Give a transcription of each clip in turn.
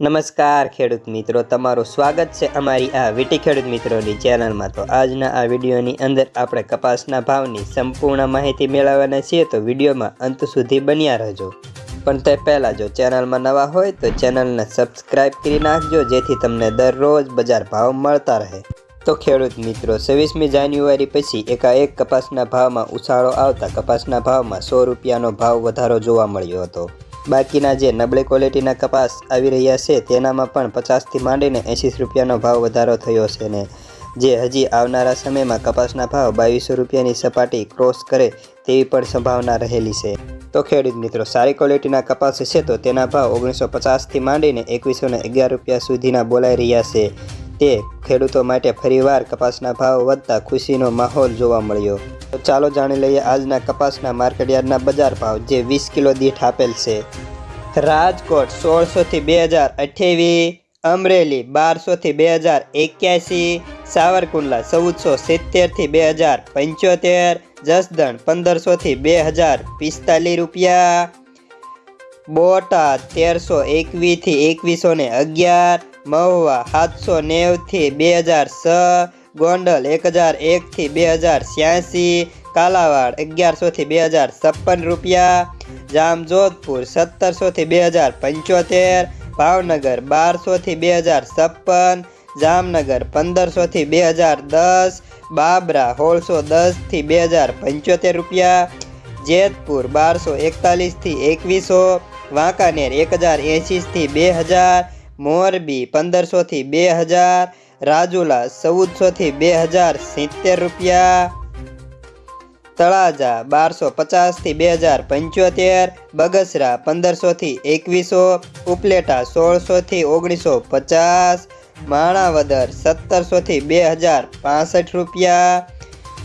નમસ્કાર ખેડૂત મિત્રો, તમારું સ્વાગત છે અમારી આ વીટી ખેડૂત મિત્રોની ચેનલમાં. તો આજના આ વિડીયોની અંદર આપણે કપાસના ભાવની સંપૂર્ણ માહિતી મેળવવાના છીએ, તો વિડીયોમાં અંત સુધી બન્યા રહેજો. પણ તે પહેલાં જો ચેનલમાં નવા હોય, તો ચેનલને સબસ્ક્રાઈબ કરી નાખજો, જેથી તમને દરરોજ બજાર ભાવ મળતા રહે. તો ખેડૂત મિત્રો, છવ્વીસમી જાન્યુઆરી પછી એકાએક કપાસના ભાવમાં ઉછાળો આવતા કપાસના ભાવમાં સો રૂપિયાનો ભાવ વધારો જોવા મળ્યો હતો. બાકીના જે નબળી ક્વોલિટીના કપાસ આવી રહ્યા છે, તેનામાં પણ પચાસથી માંડીને એંસી રૂપિયાનો ભાવ વધારો થયો છે ને. જે હજી આવનારા સમયમાં કપાસના ભાવ બાવીસો રૂપિયાની સપાટી ક્રોસ કરે તેવી પણ સંભાવના રહેલી છે. તો ખેડૂત મિત્રો, સારી ક્વોલિટીના કપાસ છે તો તેના ભાવ ઓગણીસો પચાસથી માંડીને એકવીસો ને રૂપિયા સુધીના બોલાઈ રહ્યા છે. તે ખેડૂતો માટે ફરીવાર કપાસના ભાવ વધતા ખુશીનો માહોલ જોવા મળ્યો. તો ચાલો જાણી લઈએ આજના કપાસના માર્કેટયાર્ડના બજાર ભાવ, જે વીસ કિલો દીઠ આપેલ છે. રાજકોટ સોળસોથી બે હજાર અઠ્યાવીસ, અમરેલી બારસોથી બે હજાર એક્યાસી, સાવરકુંડલા ચૌદસો સિત્તેરથી બે હજાર પંચોતેર, જસદણ પંદરસોથી બે હજાર પિસ્તાલીસ રૂપિયા, બોટાદ તેરસો એકવીસથી એકવીસો ને અગિયાર, મહુવા સાતસો નેવથી બે હજાર છ ગોંડલ એક હજાર એકથી બે હજાર છ્યાસી કાલાવાડ અગિયારસોથી બે હજાર છપ્પન રૂપિયા, જામજોધપુર સત્તરસોથી બે હજાર પંચોતેર, ભાવનગર બારસોથી બે હજાર છપ્પન, જામનગર પંદરસોથી બે હજાર દસ, બાબરા સોળસો દસથી બે હજાર પંચોતેર રૂપિયા, જેતપુર બારસો એકતાલીસથી એકવીસો, વાંકાનેર એક હજાર એંશીથી બે હજાર મોરબી પંદરસોથી બે હજાર રાજુલા ચૌદસોથી બે હજાર સિત્તેર રૂપિયા. તળાજા બારસો પચાસથી બે હજાર પંચોતેર. બગસરા પંદરસોથી એકવીસો. ઉપલેટા સોળસોથી ઓગણીસો પચાસ. માણાવદર સત્તરસોથી બે હજાર પાસઠ રૂપિયા.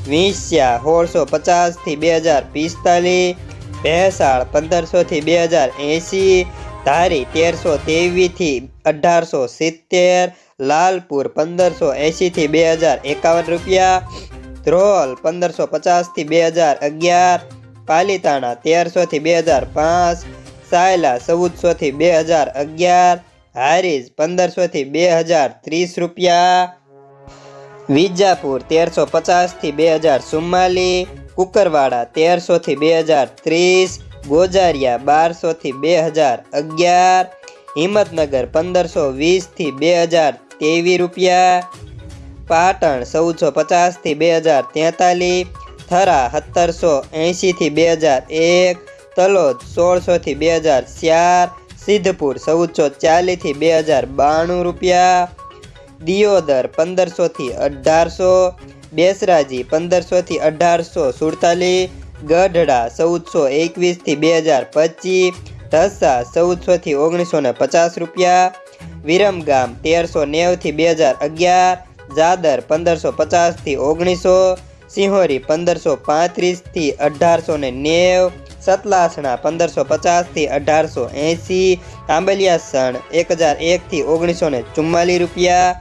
વિંસ્યા સોળસો પચાસથી બે હજાર પિસ્તાલીસ. ભેસાળ પંદરસોથી બે હજાર એંસી. ધારી તેરસો ત્રેવીસથી અઢારસો સિત્તેર, લાલપુર પંદરસો એંશીથી બે હજાર એકાવન રૂપિયા, ધ્રોલ પંદરસો પચાસથી બે હજાર અગિયાર, પાલીતાણા તેરસોથી બે હજાર પાંચ, સાયલા ચૌદસોથી બે હજાર અગિયાર, હારીજ પંદરસોથી બે હજાર ત્રીસ રૂપિયા, વિજાપુર તેરસો પચાસથી બે હજાર ચુમ્માલીસ, કુકરવાડા તેરસોથી બે હજાર ત્રીસ ગોજારિયા બારસોથી બે હજાર અગિયાર, હિંમતનગર પંદરસો વીસથી બે હજાર ત્રેવીસ રૂપિયા, પાટણ ચૌદસો પચાસથી બે હજાર તેતાલીસ, થરા સત્તરસો એંશીથી બે હજાર એક, તલોદ સોળસોથી બે હજાર ચાર, સિદ્ધપુર ચૌદસો ચાલીસથી બે હજાર બાણું રૂપિયા, દિયોદર પંદરસોથી અઢારસો, બેસરાજી પંદરસોથી અઢારસો સુડતાલીસ ગઢડા ચૌદસો એકવીસથી બે હજાર પચીસ ઢસા ચૌદસોથી ઓગણીસો ને પચાસ રૂપિયા, વિરમગામ તેરસો નેવથી બે હજાર અગિયાર, જાદર પંદરસો પચાસથી ઓગણીસો, સિંહોરી પંદરસો પાંત્રીસથી અઢારસો ને નેવ, સતલાસણા પંદરસો પચાસથી અઢારસો એંસી આંબલિયાસણ એક હજાર એકથી ઓગણીસો ને ચુમ્માલીસ રૂપિયા.